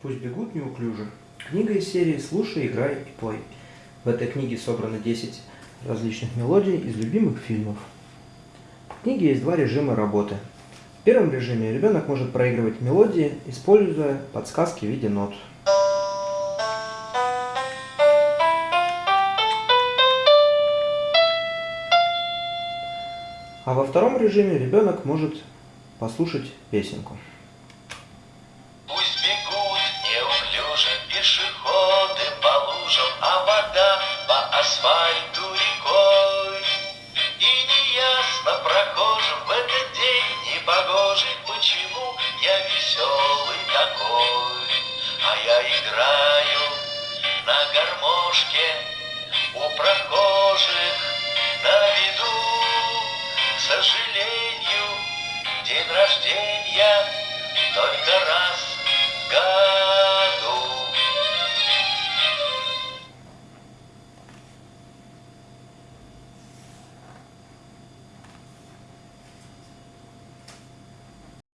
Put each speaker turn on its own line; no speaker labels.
Пусть бегут неуклюже. Книга из серии «Слушай, играй и пой». В этой книге собрано 10 различных мелодий из любимых фильмов. В книге есть два режима работы. В первом режиме ребенок может проигрывать мелодии, используя подсказки в виде нот. А во втором режиме ребенок может послушать песенку.
А вода по асфальту рекой. И неясно прохожим в этот день непогожий, почему я веселый такой. А я играю на гармошке у прохожих на виду. К сожалению, день рождения только